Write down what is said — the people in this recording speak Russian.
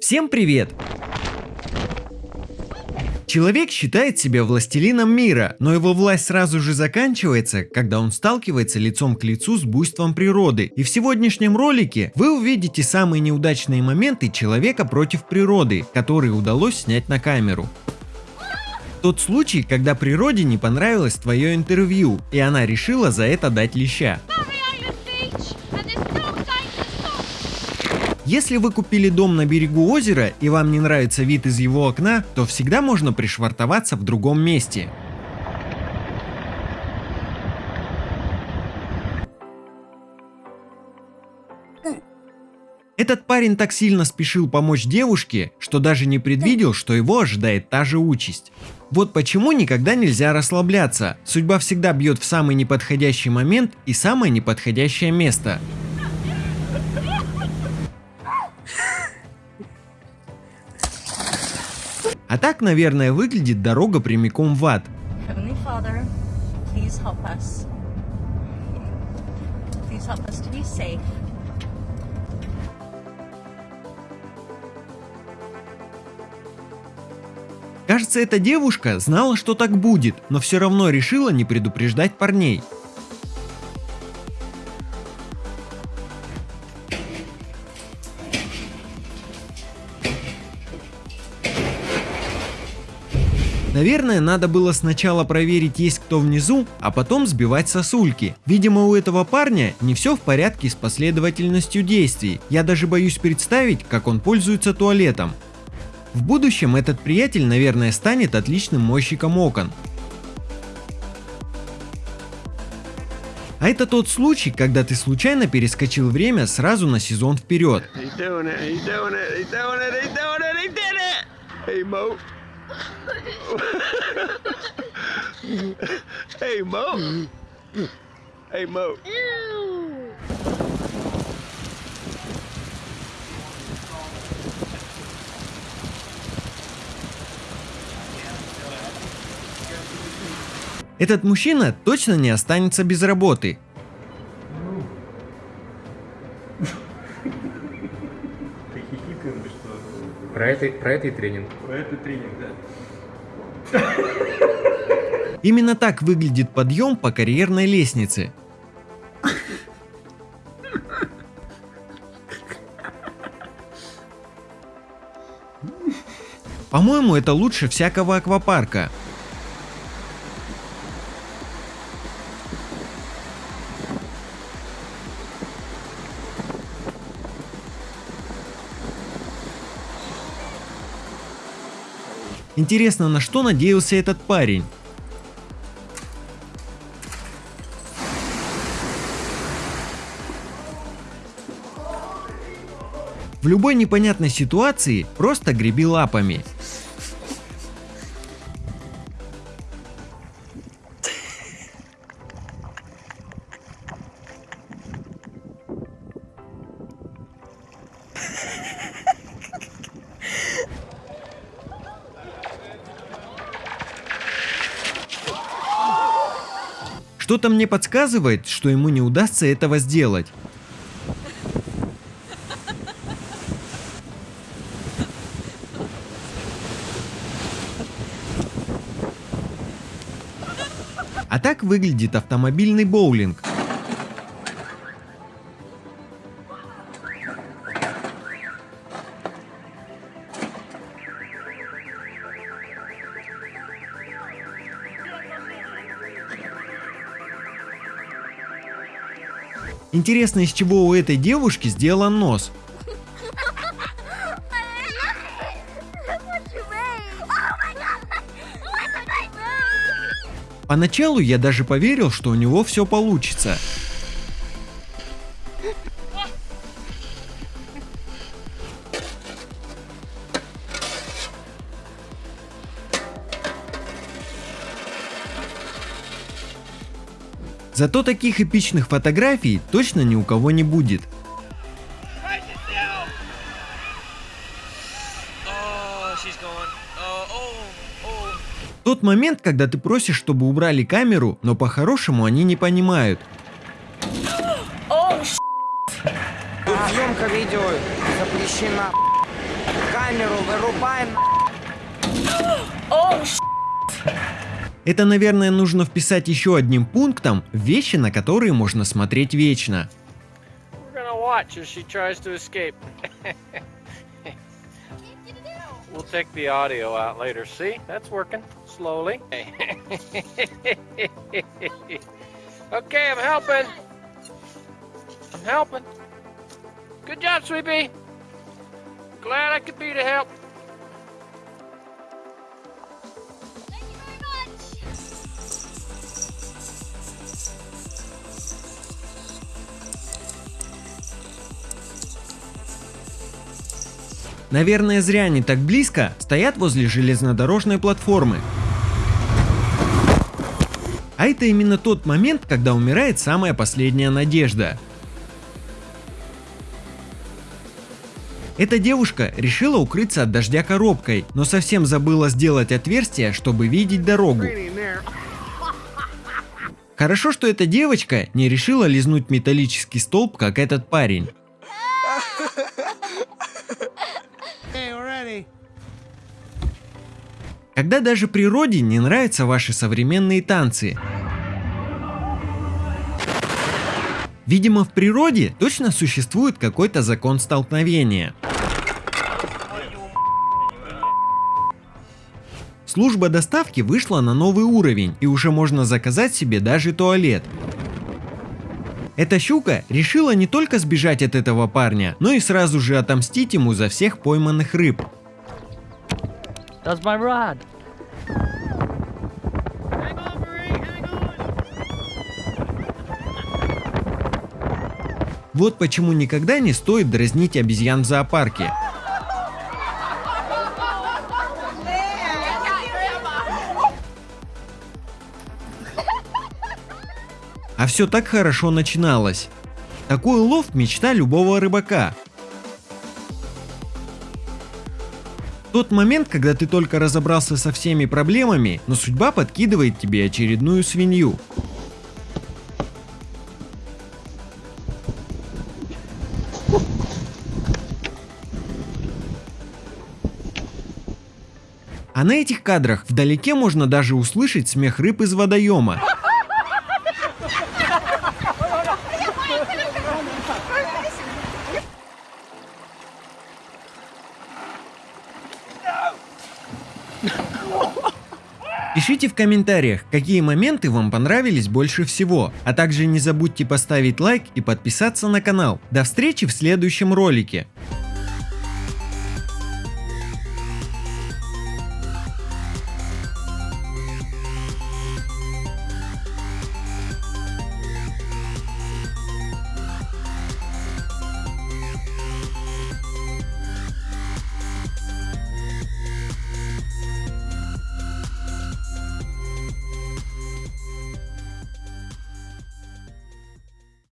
Всем привет! Человек считает себя властелином мира, но его власть сразу же заканчивается, когда он сталкивается лицом к лицу с буйством природы. И в сегодняшнем ролике вы увидите самые неудачные моменты человека против природы, которые удалось снять на камеру. Тот случай, когда природе не понравилось твое интервью, и она решила за это дать леща. Если вы купили дом на берегу озера и вам не нравится вид из его окна, то всегда можно пришвартоваться в другом месте. Этот парень так сильно спешил помочь девушке, что даже не предвидел, что его ожидает та же участь. Вот почему никогда нельзя расслабляться. Судьба всегда бьет в самый неподходящий момент и самое неподходящее место. А так, наверное, выглядит дорога прямиком в ад. Father, Кажется, эта девушка знала, что так будет, но все равно решила не предупреждать парней. Наверное, надо было сначала проверить, есть кто внизу, а потом сбивать сосульки. Видимо, у этого парня не все в порядке с последовательностью действий. Я даже боюсь представить, как он пользуется туалетом. В будущем этот приятель, наверное, станет отличным мойщиком окон. А это тот случай, когда ты случайно перескочил время сразу на сезон вперед. Hey, hey, Mo. Hey, Mo. Этот мужчина точно не останется без работы. Про это, про это и тренинг. Про это тренинг, да. Именно так выглядит подъем по карьерной лестнице. По-моему, это лучше всякого аквапарка. Интересно, на что надеялся этот парень? В любой непонятной ситуации просто греби лапами. Что-то мне подсказывает, что ему не удастся этого сделать. А так выглядит автомобильный боулинг. Интересно, из чего у этой девушки сделан нос? Поначалу я даже поверил, что у него все получится. Зато таких эпичных фотографий точно ни у кого не будет. Тот момент, когда ты просишь, чтобы убрали камеру, но по-хорошему они не понимают. Съемка видео запрещена. камеру, вырубаем. Это, наверное, нужно вписать еще одним пунктом вещи, на которые можно смотреть вечно. We're gonna watch as she tries to escape. we'll take the audio out later. See? That's working. Slowly. okay, I'm helping. I'm helping. Good job, Sweepy. Glad I could be to help. Наверное, зря они так близко стоят возле железнодорожной платформы. А это именно тот момент, когда умирает самая последняя надежда. Эта девушка решила укрыться от дождя коробкой, но совсем забыла сделать отверстие, чтобы видеть дорогу. Хорошо, что эта девочка не решила лизнуть металлический столб, как этот парень. Когда даже природе не нравятся ваши современные танцы. Видимо, в природе точно существует какой-то закон столкновения. Служба доставки вышла на новый уровень и уже можно заказать себе даже туалет. Эта щука решила не только сбежать от этого парня, но и сразу же отомстить ему за всех пойманных рыб. Does my rod. Вот почему никогда не стоит дразнить обезьян в зоопарке. А все так хорошо начиналось. Такой улов – мечта любого рыбака. Тот момент, когда ты только разобрался со всеми проблемами, но судьба подкидывает тебе очередную свинью. А на этих кадрах вдалеке можно даже услышать смех рыб из водоема. Пишите в комментариях, какие моменты вам понравились больше всего, а также не забудьте поставить лайк и подписаться на канал. До встречи в следующем ролике.